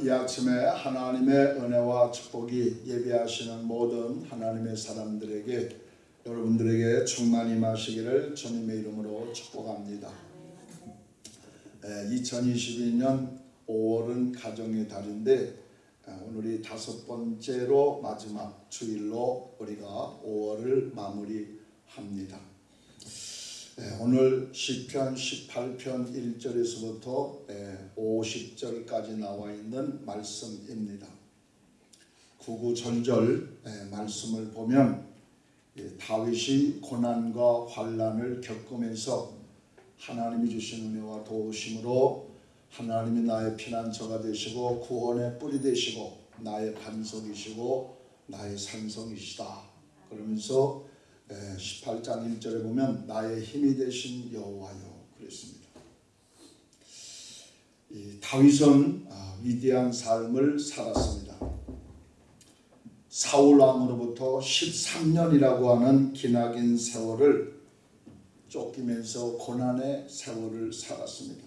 이 아침에 하나님의 은혜와 축복이 예배하시는 모든 하나님의 사람들에게 여러분들에게 충만히 임하시기를 주님의 이름으로 축복합니다. 2022년 5월은 가정의 달인데 오늘이 다섯 번째로 마지막 주일로 우리가 5월을 마무리합니다. 오늘 시편 18편 1절에서부터 50절까지 나와 있는 말씀입니다. 구구절절 말씀을 보면 다윗이 고난과 환란을 겪으면서 하나님이 주신 은혜와 도우심으로 하나님이 나의 피난처가 되시고 구원의 뿔이 되시고 나의 반석이시고 나의 산성이시다. 그러면서 18장 1절에 보면 나의 힘이 되신 여호와요 그랬습니다. 다윗은 아, 위대한 삶을 살았습니다. 사울 왕으로부터 13년이라고 하는 기나긴 세월을 쫓기면서 고난의 세월을 살았습니다.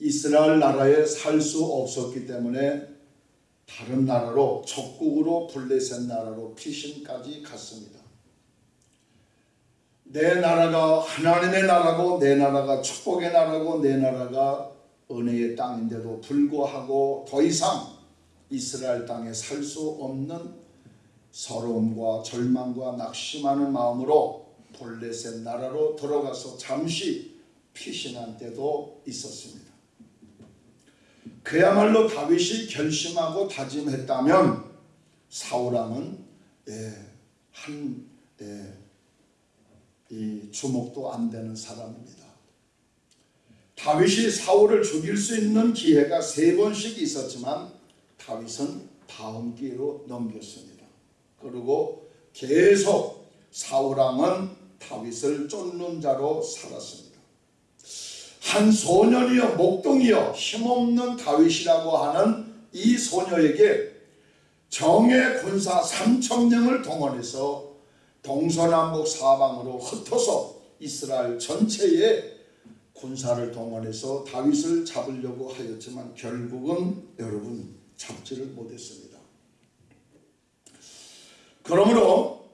이스라엘 나라에 살 수 없었기 때문에 다른 나라로 적국으로 블레셋 나라로 피신까지 갔습니다. 내 나라가 하나님의 나라고 내 나라가 축복의 나라고 내 나라가 은혜의 땅인데도 불구하고 더 이상 이스라엘 땅에 살 수 없는 서러움과 절망과 낙심하는 마음으로 볼레셋 나라로 들어가서 잠시 피신한 때도 있었습니다. 그야말로 다윗이 결심하고 다짐했다면 사울왕은 예, 한 예, 이 주목도 안 되는 사람입니다. 다윗이 사울을 죽일 수 있는 기회가 세 번씩 있었지만 다윗은 다음 기회로 넘겼습니다. 그리고 계속 사울왕은 다윗을 쫓는 자로 살았습니다. 한 소년이여 목동이여 힘없는 다윗이라고 하는 이 소녀에게 정예 군사 3천명을 동원해서 동서남북 사방으로 흩어서 이스라엘 전체에 군사를 동원해서 다윗을 잡으려고 하였지만 결국은 여러분 잡지를 못했습니다. 그러므로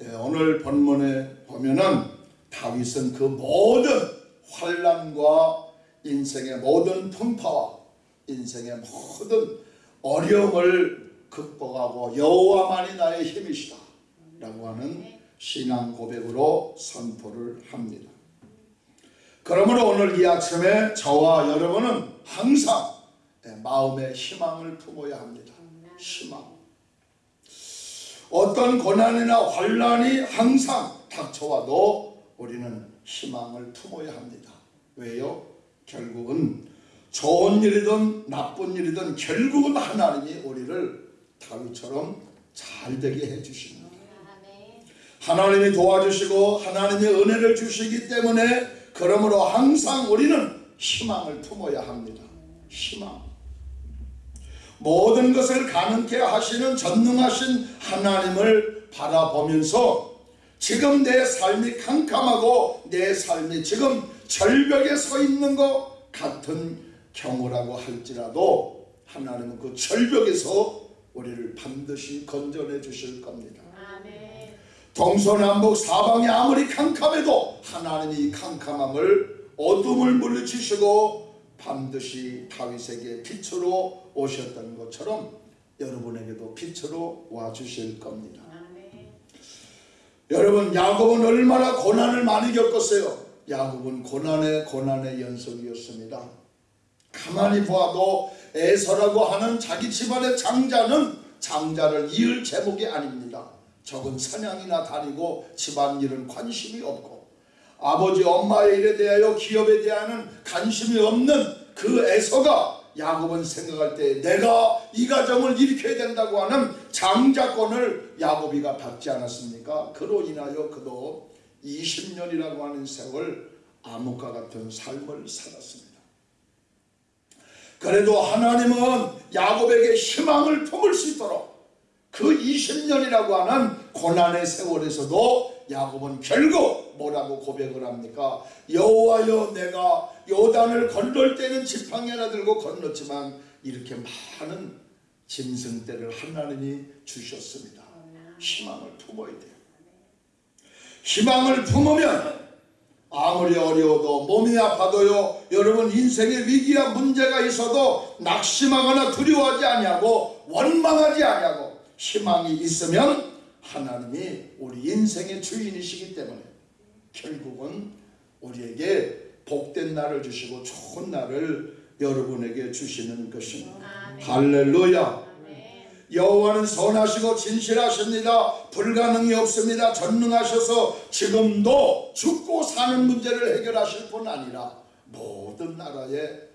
예, 오늘 본문에 보면은 다윗은 그 모든 환란과 인생의 모든 풍파와 인생의 모든 어려움을 극복하고 여호와만이 나의 힘이시다. 라고 하는 신앙 고백으로 선포를 합니다. 그러므로 오늘 이 아침에 저와 여러분은 항상 마음의 희망을 품어야 합니다. 희망. 어떤 고난이나 환란이 항상 닥쳐와도 우리는 희망을 품어야 합니다. 왜요? 결국은 좋은 일이든 나쁜 일이든 결국은 하나님이 우리를 다윗처럼 잘 되게 해주십니다. 하나님이 도와주시고 하나님의 은혜를 주시기 때문에 그러므로 항상 우리는 희망을 품어야 합니다. 희망. 모든 것을 가능케 하시는 전능하신 하나님을 바라보면서 지금 내 삶이 캄캄하고 내 삶이 지금 절벽에 서 있는 것 같은 경우라고 할지라도 하나님은 그 절벽에서 우리를 반드시 건져내 주실 겁니다. 동서남북 사방이 아무리 캄캄해도 하나님이 캄캄함을 어둠을 물리치시고 반드시 다윗에게 빛으로 오셨던 것처럼 여러분에게도 빛으로 와주실 겁니다. 여러분 야곱은 얼마나 고난을 많이 겪었어요. 야곱은 고난의 고난의 연속이었습니다. 가만히 보아도 에서라고 하는 자기 집안의 장자는 장자를 이을 제목이 아닙니다. 적은 사냥이나 다니고 집안일은 관심이 없고 아버지 엄마의 일에 대하여 기업에 대한 관심이 없는 그 에서가 야곱은 생각할 때 내가 이 가정을 일으켜야 된다고 하는 장자권을 야곱이가 받지 않았습니까? 그로 인하여 그도 20년이라고 하는 세월 암흑과 같은 삶을 살았습니다. 그래도 하나님은 야곱에게 희망을 품을 수 있도록 그 20년이라고 하는 고난의 세월에서도 야곱은 결국 뭐라고 고백을 합니까? 여호와여 내가 요단을 건널 때는 지팡이 하나 들고 건넜지만 이렇게 많은 짐승떼를 하나님이 주셨습니다. 희망을 품어야 돼요. 희망을 품으면 아무리 어려워도 몸이 아파도요 여러분 인생의 위기와 문제가 있어도 낙심하거나 두려워하지 아니하고 원망하지 아니하고 희망이 있으면 하나님이 우리 인생의 주인이시기 때문에 결국은 우리에게 복된 날을 주시고 좋은 날을 여러분에게 주시는 것입니다. 할렐루야. 여호와는 선하시고 진실하십니다. 불가능이 없습니다. 전능하셔서 지금도 죽고 사는 문제를 해결하실 뿐 아니라 모든 나라에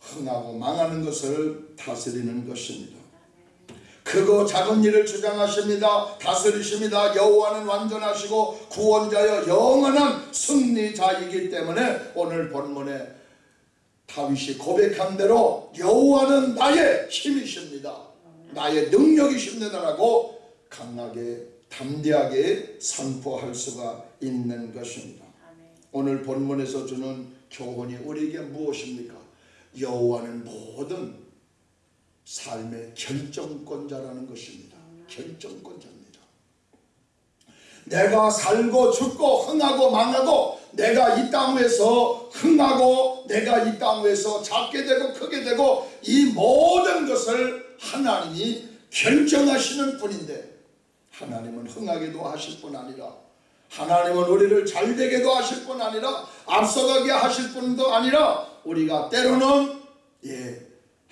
흥하고 망하는 것을 다스리는 것입니다. 크고 작은 일을 주장하십니다. 다스리십니다. 여호와는 완전하시고 구원자여 영원한 승리자이기 때문에 오늘 본문에 다윗이 고백한 대로 여호와는 나의 힘이십니다. 나의 능력이십니다라고 강하게 담대하게 선포할 수가 있는 것입니다. 오늘 본문에서 주는 교훈이 우리에게 무엇입니까? 여호와는 모든 삶의 결정권자라는 것입니다. 결정권자입니다. 내가 살고 죽고 흥하고 망하고 내가 이땅 위에서 흥하고 내가 이땅 위에서 작게 되고 크게 되고 이 모든 것을 하나님이 결정하시는 분인데 하나님은 흥하게도 하실 뿐 아니라 하나님은 우리를 잘되게도 하실 뿐 아니라 앞서가게 하실 뿐도 아니라 우리가 때로는 예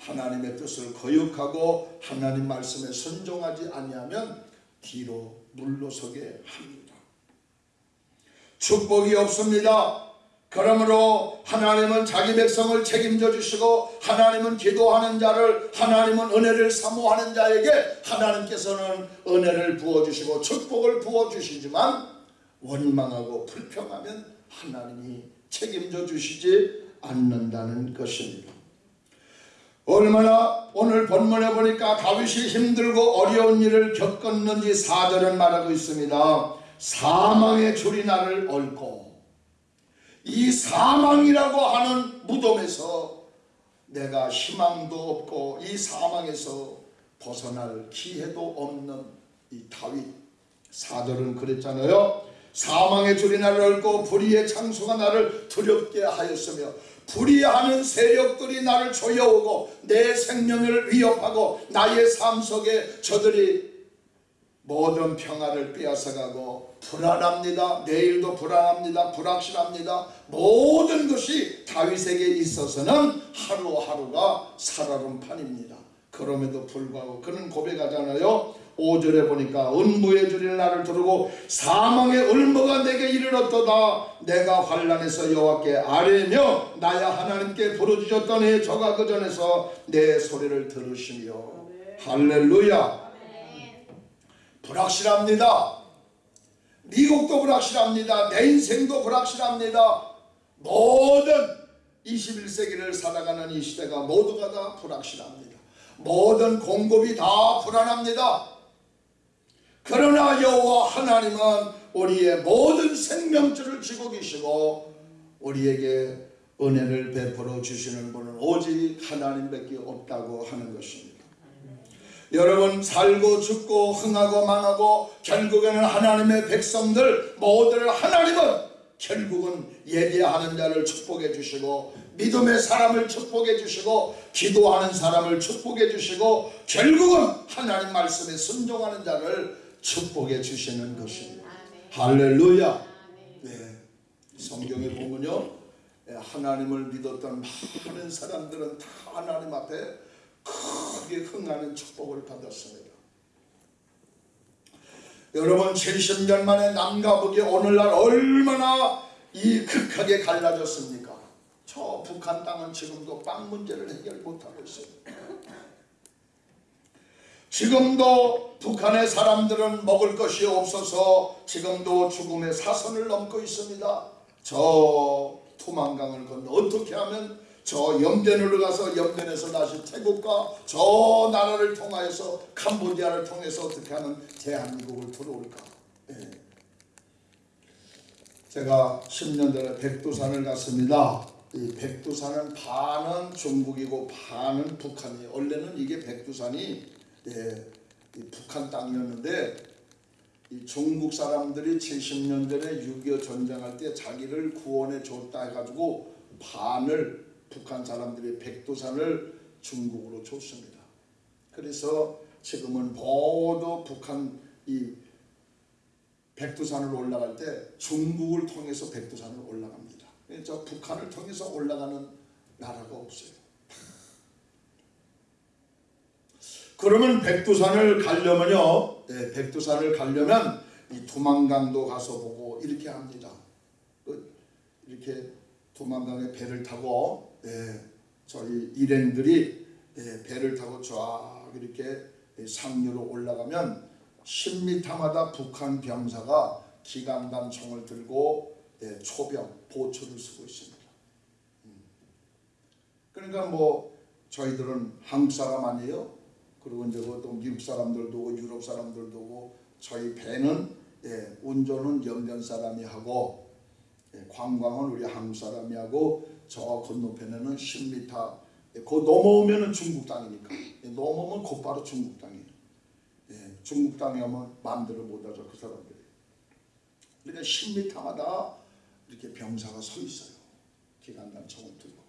하나님의 뜻을 거역하고 하나님 말씀에 순종하지 아니하면 뒤로 물러서게 합니다. 축복이 없습니다. 그러므로 하나님은 자기 백성을 책임져 주시고 하나님은 기도하는 자를 하나님은 은혜를 사모하는 자에게 하나님께서는 은혜를 부어 주시고 축복을 부어 주시지만 원망하고 불평하면 하나님이 책임져 주시지 않는다는 것입니다. 얼마나 오늘 본문에 보니까 다윗이 힘들고 어려운 일을 겪었는지 사절은 말하고 있습니다. 사망의 줄이 나를 얽고 이 사망이라고 하는 무덤에서 내가 희망도 없고 이 사망에서 벗어날 기회도 없는 이 다윗 사절은 그랬잖아요. 사망의 줄이 나를 얽고 불의의 창수가 나를 두렵게 하였으며 불의하는 세력들이 나를 조여오고 내 생명을 위협하고 나의 삶 속에 저들이 모든 평화를 빼앗아가고 불안합니다. 내일도 불안합니다. 불확실합니다. 모든 것이 다윗에게 있어서는 하루하루가 살얼음판입니다. 그럼에도 불구하고 그는 고백하잖아요. 5절에 보니까 은부의 줄이 나를 두르고 사망의 을무가 내게 이르렀도다. 내가 환란에서 여호와께 아뢰며 나야 하나님께 부르짖었더니 저가 그 전에서 내 소리를 들으시며 할렐루야. 불확실합니다. 미국도 불확실합니다. 내 인생도 불확실합니다. 모든 21세기를 살아가는 이 시대가 모두가 다 불확실합니다. 모든 공급이 다 불안합니다 그러나 여호와 하나님은 우리의 모든 생명줄을 쥐고 계시고 우리에게 은혜를 베풀어 주시는 분은 오직 하나님밖에 없다고 하는 것입니다. 여러분 살고 죽고 흥하고 망하고 결국에는 하나님의 백성들 모두를 하나님은 결국은 예배하는 자를 축복해 주시고 믿음의 사람을 축복해 주시고 기도하는 사람을 축복해 주시고 결국은 하나님 말씀에 순종하는 자를 축복해 주시는 것입니다. 할렐루야. 네. 성경에 보면요. 예, 하나님을 믿었던 많은 사람들은 다 하나님 앞에 크게 흥하는 축복을 받았습니다. 여러분 70년 만에 남과 북이 오늘날 얼마나 이 극하게 갈라졌습니까? 저 북한 땅은 지금도 빵 문제를 해결 못하고 있습니다. 지금도 북한의 사람들은 먹을 것이 없어서 지금도 죽음의 사선을 넘고 있습니다. 저 투만강을 건너 어떻게 하면 저 염전으로 가서 염전에서 다시 태국과 저 나라를 통하여서 캄보디아를 통해서 어떻게 하면 대한민국을 들어올까? 예. 제가 10년 전에 백두산을 갔습니다. 이 백두산은 반은 중국이고 반은 북한이에요. 원래는 이게 백두산이 예, 이 북한 땅이었는데 이 중국 사람들이 70년 전에 6.25 전쟁할 때 자기를 구원해 줬다 해가지고 반을 북한 사람들이 백두산을 중국으로 줬습니다. 그래서 지금은 모두 북한 이 백두산을 올라갈 때 중국을 통해서 백두산을 올라갑니다. 저 북한을 통해서 올라가는 나라가 없어요. 그러면 백두산을 가려면요, 네, 백두산을 가려면 이 두만강도 가서 보고 이렇게 합니다. 그 이렇게 두만강에 배를 타고 네, 저희 일행들이 네, 배를 타고 쫙 이렇게 상류로 올라가면 10m마다 북한 병사가 기관단 총을 들고 예, 초병, 보초를 쓰고 있습니다. 음. 그러니까 뭐 저희들은 한국 사람 아니에요. 그리고 이제 또 미국 사람들도 오고 유럽 사람들도 오고 저희 배는 예, 운전은 영변 사람이 하고 예, 관광은 우리 한국 사람이 하고 저 건너편에는 10m 예, 그 넘어오면 은 중국 땅이니까 예, 넘어오면 곧바로 중국 땅이에요. 예, 중국 땅에 오면 마음대로 못 하죠 그 사람들이. 그러니까 10m마다 이렇게 병사가 서 있어요. 기관단 총을 들고.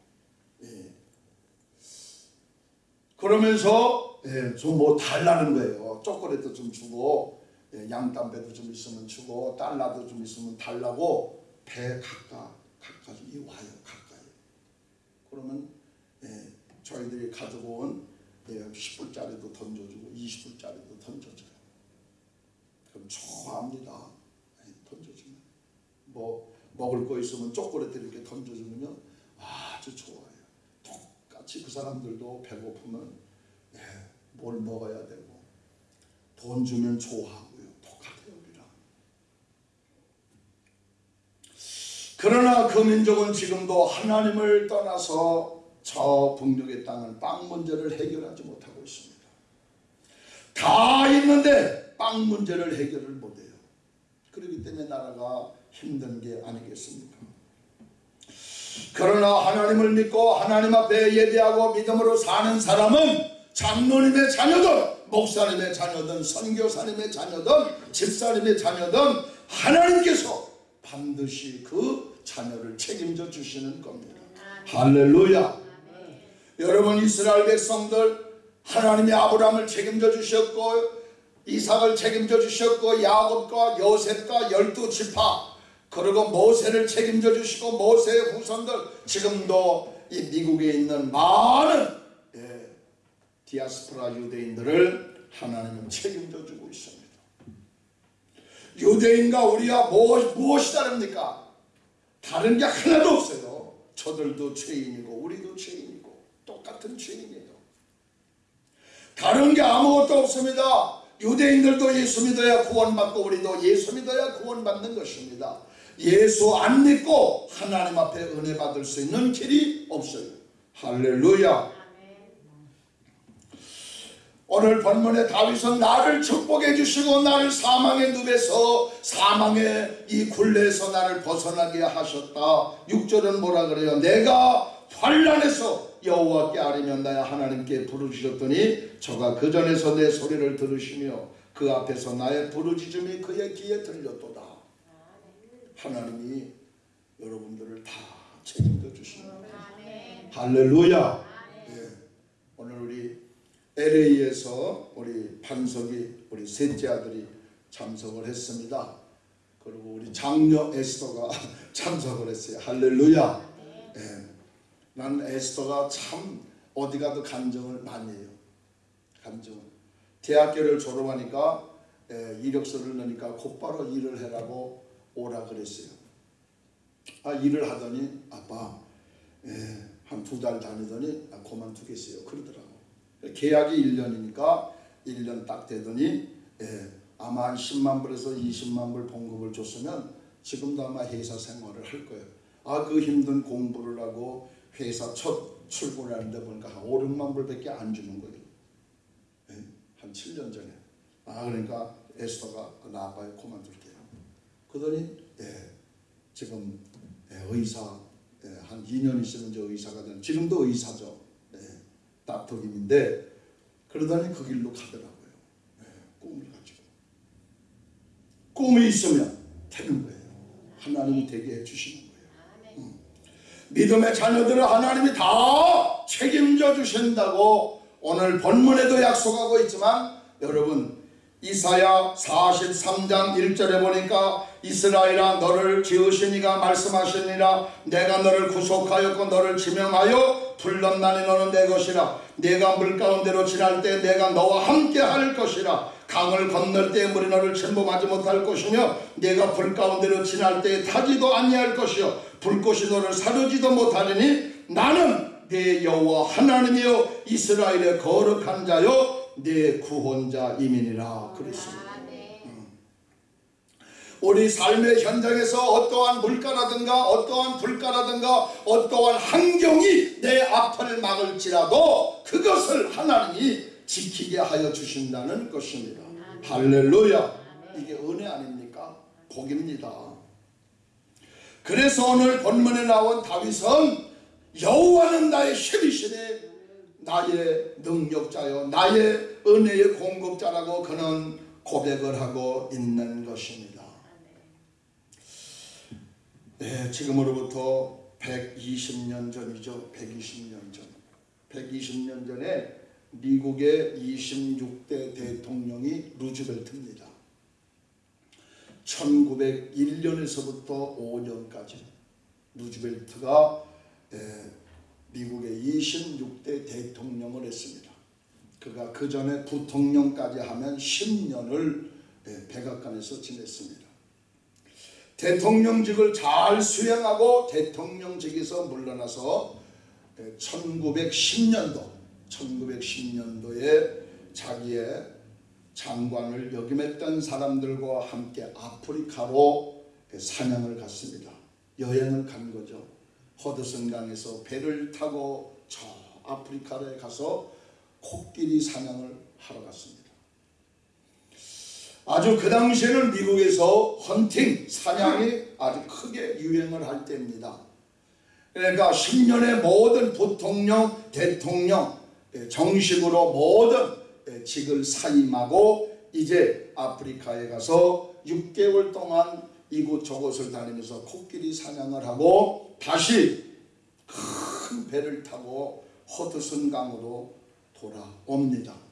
예. 그러면서 예, 좀뭐 달라는 거예요. 초콜릿도 좀 주고 예, 양담배도 좀 있으면 주고 달러도 좀 있으면 달라고 배 가까 가까이 와요 가까이. 그러면 예, 저희들이 가지고 온 예, 10불짜리도 던져주고 20불짜리도 던져줘요. 그럼 좋아합니다. 예, 던져주면 뭐 먹을 거 있으면 초콜릿 이렇게 던져주면요 아주 좋아요. 똑같이 그 사람들도 배고프면 예, 뭘 먹어야 되고 돈 주면 좋아하고요. 똑같아요 우리랑. 그러나 그 민족은 지금도 하나님을 떠나서 저 북녘의 땅은 빵 문제를 해결하지 못하고 있습니다. 다 있는데 빵 문제를 해결을 못해요. 그렇기 때문에 나라가 힘든 게 아니겠습니까? 그러나 하나님을 믿고 하나님 앞에 예배하고 믿음으로 사는 사람은 장로님의 자녀든 목사님의 자녀든 선교사님의 자녀든 집사님의 자녀든 하나님께서 반드시 그 자녀를 책임져 주시는 겁니다. 할렐루야. 여러분 이스라엘 백성들 하나님이 아브라함을 책임져 주셨고 이삭을 책임져 주셨고 야곱과 요셉과 열두 지파 그리고 모세를 책임져 주시고 모세의 후손들 지금도 이 미국에 있는 많은 예, 디아스포라 유대인들을 하나님은 책임져 주고 있습니다. 유대인과 우리가 무엇, 무엇이 다릅니까? 다른 게 하나도 없어요. 저들도 죄인이고 우리도 죄인이고 똑같은 죄인이에요. 다른 게 아무것도 없습니다. 유대인들도 예수 믿어야 구원받고 우리도 예수 믿어야 구원받는 것입니다. 예수 안 믿고 하나님 앞에 은혜 받을 수 있는 길이 없어요. 할렐루야. 오늘 본문의 다윗은 나를 축복해 주시고 나를 사망의 늪에서 사망의 이 굴레에서 나를 벗어나게 하셨다. 6절은 뭐라 그래요? 내가 환란에서 여호와께 아뢰면 나야 하나님께 부르짖었더니 저가 그 전에서 내 소리를 들으시며 그 앞에서 나의 부르짖음이 그의 귀에 들렸도다. 하나님이 여러분들을 다 책임져 주시는 거예요. 할렐루야. 예. 오늘 우리 LA에서 우리 반석이 우리 셋째 아들이 참석을 했습니다. 그리고 우리 장녀 에스더가 참석을 했어요. 할렐루야. 예. 난 에스더가 참 어디 가도 간증을 많이 해요. 간증. 대학교를 졸업하니까 예, 이력서를 넣으니까 곧바로 일을 해라고 오라 그랬어요. 아 일을 하더니 아빠 예, 한두 달 다니더니 아, 그만두겠어요. 그러더라고. 계약이 1년이니까 1년 딱 되더니 예, 아마 한 10만 불에서 20만 불 봉급을 줬으면 지금도 아마 회사 생활을 할 거예요. 아 그 힘든 공부를 하고 회사 첫 출근하는데 보니까 한 5, 6만 불밖에 안 주는 거예요. 예, 한 7년 전에. 아 그러니까 에스더가 나 아빠에 그만둘게요. 그러더니 예, 지금 예, 의사 예, 한 2년 있으면 저 의사가 되는 지금도 의사죠. 예, 김인데 그러더니 그 길로 가더라고요. 예, 꿈을 가지고 꿈이 있으면 되는 거예요. 하나님이 되게 해주시는 거예요. 믿음의 자녀들을 하나님이 다 책임져 주신다고 오늘 본문에도 약속하고 있지만 여러분 이사야 43장 1절에 보니까 이스라엘아 너를 지으신 이가 말씀하시니라. 내가 너를 구속하였고 너를 지명하여 불렀나니 너는 내 것이라. 내가 물 가운데로 지날 때 내가 너와 함께 할 것이라. 강을 건널 때 물이 너를 침범하지 못할 것이며 내가 불 가운데로 지날 때 타지도 아니할 것이요. 불꽃이 너를 사르지도 못하리니 나는 내 여호와 하나님이여 이스라엘의 거룩한 자요 내 구원자 이민이라. 그랬습니다. 우리 삶의 현장에서 어떠한 물가라든가 어떠한 불가라든가 어떠한 환경이 내 앞을 막을지라도 그것을 하나님이 지키게 하여 주신다는 것입니다. 할렐루야. 이게 은혜 아닙니까? 복입니다. 그래서 오늘 본문에 나온 다윗은 여호와는 나의 쉐리시네 나의 능력자요 나의 은혜의 공급자라고 그는 고백을 하고 있는 것입니다. 네, 지금으로부터 120년 전이죠. 120년 전. 120년 전에 미국의 26대 대통령이 루즈벨트입니다. 1901년에서부터 5년까지 루즈벨트가 미국의 26대 대통령을 했습니다. 그가 그 전에 부통령까지 하면 10년을 백악관에서 지냈습니다. 대통령직을 잘 수행하고 대통령직에서 물러나서 1910년도 1910년도에 자기의 장관을 역임했던 사람들과 함께 아프리카로 사냥을 갔습니다. 여행을 간 거죠. 허드슨강에서 배를 타고 저 아프리카에 가서 코끼리 사냥을 하러 갔습니다. 아주 그 당시에는 미국에서 헌팅, 사냥이 아주 크게 유행을 할 때입니다. 그러니까 10년의 모든 부통령, 대통령, 정식으로 모든 직을 사임하고 이제 아프리카에 가서 6개월 동안 이곳 저곳을 다니면서 코끼리 사냥을 하고 다시 큰 배를 타고 허드슨 강으로 돌아옵니다.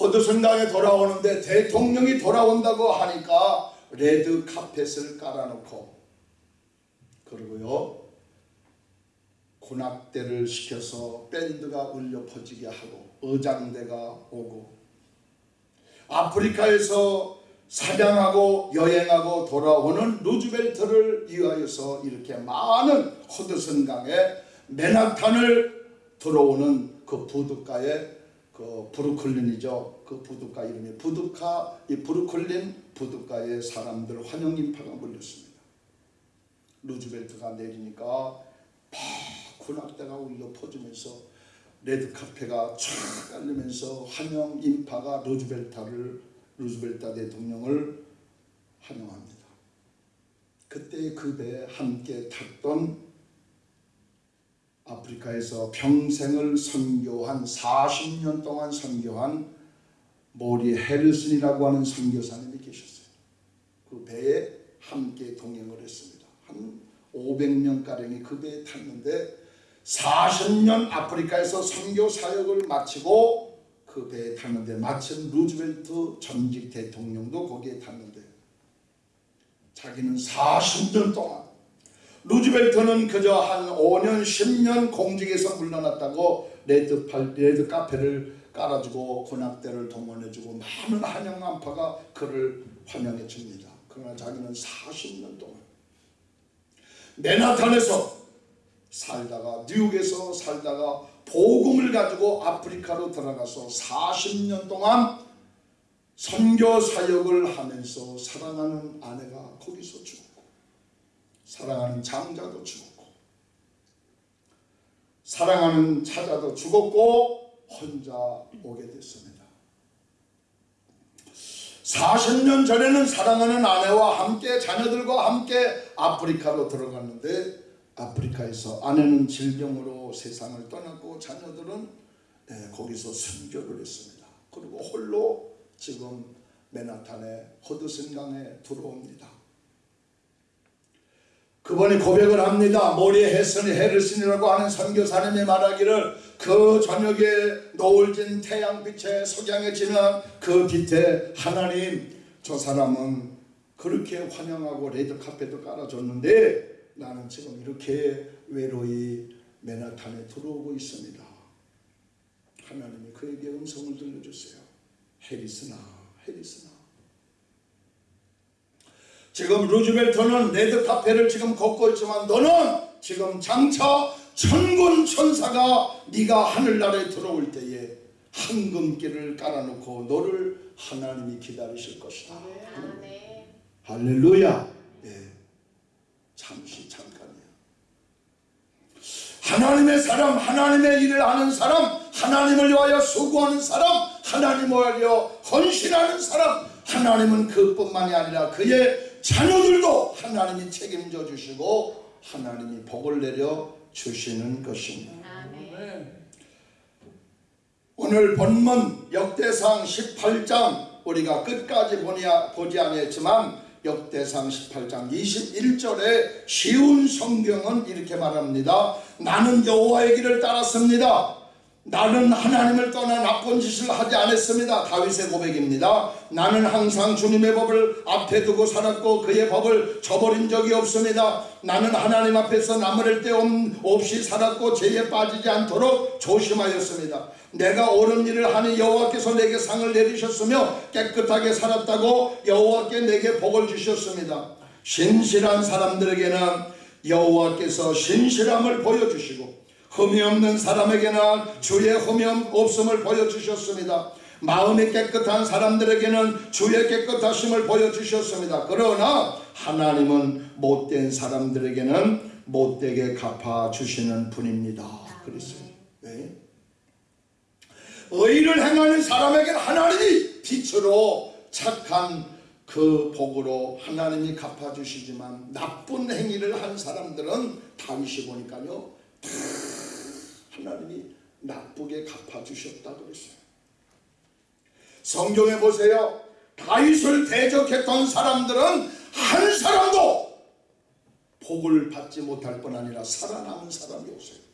허드슨강에 돌아오는데 대통령이 돌아온다고 하니까 레드 카펫을 깔아놓고 그리고요 군악대를 시켜서 밴드가 울려 퍼지게 하고 의장대가 오고 아프리카에서 사냥하고 여행하고 돌아오는 루즈벨트를 위하여서 이렇게 많은 허드슨 강에 맨하탄을 들어오는 그 부둣가에 그 브루클린이죠. 그 부둣가 이름이 부둣카 이 브루클린 부둣가에 사람들 환영 인파가 몰렸습니다. 루즈벨트가 내리니까 막 군악대가 울려 퍼지면서 레드 카페트가 쫙 깔리면서 환영 인파가 루즈벨트를 루즈벨트 대통령을 환영합니다. 그때 그 배에 함께 탔던 아프리카에서 평생을 선교한 40년 동안 선교한 모리 헤르슨이라고 하는 선교사님이 계셨어요. 그 배에 함께 동행을 했습니다. 한 500명 가량이 그 배에 탔는데 40년 아프리카에서 선교 사역을 마치고 그 배에 탔는데 마침 루즈벨트 전직 대통령도 거기에 탔는데 자기는 40년 동안 루즈벨트는 그저 한 5년 10년 공직에서 물러났다고 레드, 팔, 레드 카페트를 깔아주고 군악대를 동원해주고 많은 환영 인파가 그를 환영해 줍니다. 그러나 자기는 40년 동안 맨하탄에서 살다가 뉴욕에서 살다가 복음을 가지고 아프리카로 들어가서 40년 동안 선교 사역을 하면서 사랑하는 아내가 거기서 죽었고 사랑하는 장자도 죽었고 사랑하는 차자도 죽었고 혼자 오게 됐습니다. 40년 전에는 사랑하는 아내와 함께 자녀들과 함께 아프리카로 들어갔는데 아프리카에서 아내는 질병으로 세상을 떠났고 자녀들은 예, 거기서 순교를 했습니다. 그리고 홀로 지금 맨하탄의 허드슨강에 들어옵니다. 그분이 고백을 합니다. 모리 헤슨이 헤르슨이라고 하는 선교사님이 말하기를 그 저녁에 노을진 태양빛에 석양에 지는 그 빛에 하나님 저 사람은 그렇게 환영하고 레드카펫도 깔아줬는데 나는 지금 이렇게 외로이 맨하탄에 들어오고 있습니다. 하나님이 그에게 음성을 들려주세요. 해리스나 해리스나 지금 루즈벨트는 레드카펫을 지금 걷고 있지만 너는 지금 장차 천군 천사가 네가 하늘나라에 들어올 때에 황금길을 깔아놓고 너를 하나님이 기다리실 것이다. 아멘. 할렐루야. 예. 잠시 잠깐이야. 하나님의 사람, 하나님의 일을 하는 사람, 하나님을 위하여 수고하는 사람, 하나님을 위하여 헌신하는 사람, 하나님은 그뿐만이 아니라 그의 자녀들도 하나님이 책임져 주시고 하나님이 복을 내려 주시는 것입니다. 아멘. 오늘 본문 역대상 18장 우리가 끝까지 보니, 보지 아니했지만 역대상 18장 21절에 쉬운 성경은 이렇게 말합니다. 나는 여호와의 길을 따랐습니다. 나는 하나님을 떠나 나쁜 짓을 하지 않았습니다. 다윗의 고백입니다. 나는 항상 주님의 법을 앞에 두고 살았고 그의 법을 저버린 적이 없습니다. 나는 하나님 앞에서 나무랄 데 없이 살았고 죄에 빠지지 않도록 조심하였습니다. 내가 옳은 일을 하니 여호와께서 내게 상을 내리셨으며 깨끗하게 살았다고 여호와께 내게 복을 주셨습니다. 신실한 사람들에게는 여호와께서 신실함을 보여주시고 흠이 없는 사람에게는 주의 흠이 없음을 보여주셨습니다. 마음이 깨끗한 사람들에게는 주의 깨끗하심을 보여주셨습니다. 그러나 하나님은 못된 사람들에게는 못되게 갚아주시는 분입니다. 그랬어요. 왜? 의를 행하는 사람에게는 하나님이 빛으로 착한 그 복으로 하나님이 갚아주시지만 나쁜 행위를 한 사람들은 다윗이 보니까요 다 하나님이 나쁘게 갚아주셨다 그랬어요. 성경에 보세요. 다윗을 대적했던 사람들은 한 사람도 복을 받지 못할 뿐 아니라 살아남은 사람이 없어요.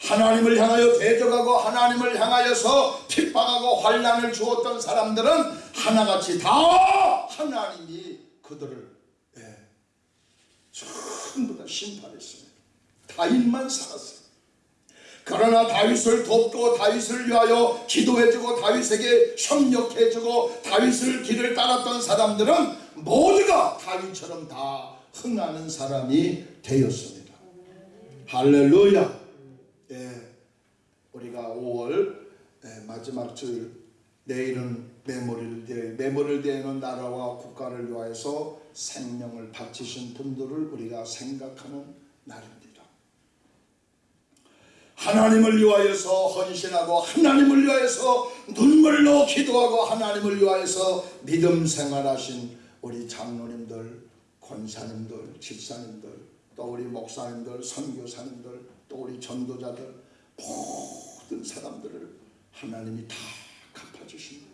하나님을 향하여 대적하고 하나님을 향하여서 핍박하고 환란을 주었던 사람들은 하나같이 다 하나님이 그들을 예, 전부 다 심판했습니다. 다윗만 살았어요. 그러나 다윗을 돕고 다윗을 위하여 기도해주고 다윗에게 협력해주고 다윗을 길을 따랐던 사람들은 모두가 다윗처럼 다 흥하는 사람이 되었습니다. 할렐루야. 예, 우리가 5월 예, 마지막 주일 내일은 메모리를 대는 나라와 국가를 위하여서 생명을 바치신 분들을 우리가 생각하는 날입니다. 하나님을 위하여서 헌신하고 하나님을 위하여서 눈물로 기도하고 하나님을 위하여서 믿음 생활하신 우리 장로님들, 권사님들, 집사님들, 또 우리 목사님들, 선교사님들, 또 우리 전도자들 모든 사람들을 하나님이 다 갚아주십니다.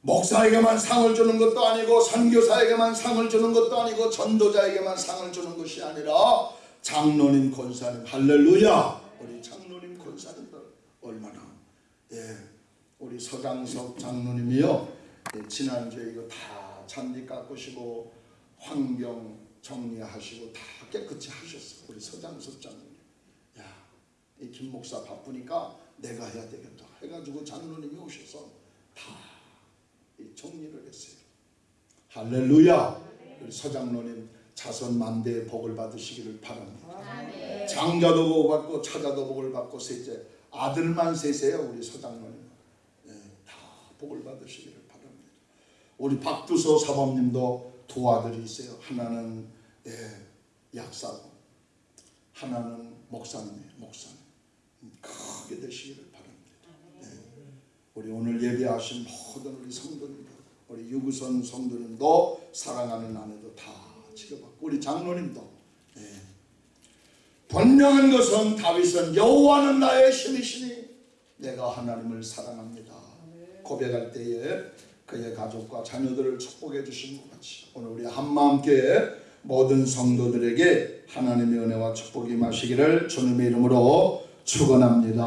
목사에게만 상을 주는 것도 아니고 선교사에게만 상을 주는 것도 아니고 전도자에게만 상을 주는 것이 아니라 장로님 권사님 할렐루야. 우리 장로님 권사님들 얼마나. 예 우리 서장석 장로님이요. 예, 지난주에 이거 다 잔디 깎으시고 환경 정리하시고 다 깨끗이 하셨어 우리 서장석 장로님. 야이 김 목사 바쁘니까 내가 해야 되겠다 해가지고 장로님이 오셔서 다 정리를 했어요. 할렐루야. 우리 서장로님 자손 만대의 복을 받으시기를 바랍니다. 장자도 복을 받고 차자도 복을 받고 셋째 아들만 셋이에요 우리 서장로님. 예, 다 복을 받으시기를 바랍니다. 우리 박두서 사범님도 두 아들이 있어요. 하나는 예, 약사고 하나는 목사님이에요 목사님. 음, 크게 되시기를 바랍니다. 예, 우리 오늘 예배하신 모든 우리 성도님들 우리 유구선 성도님도 사랑하는 아내도 다 지켜받고 우리 장로님도 예. 분명한 것은 다윗은 여호와는 나의 힘이시니 내가 하나님을 사랑합니다. 고백할 때에 그의 가족과 자녀들을 축복해 주신 것 같이 오늘 우리 한마음교회 모든 성도들에게 하나님의 은혜와 축복이 마시기를 주님의 이름으로 축원합니다.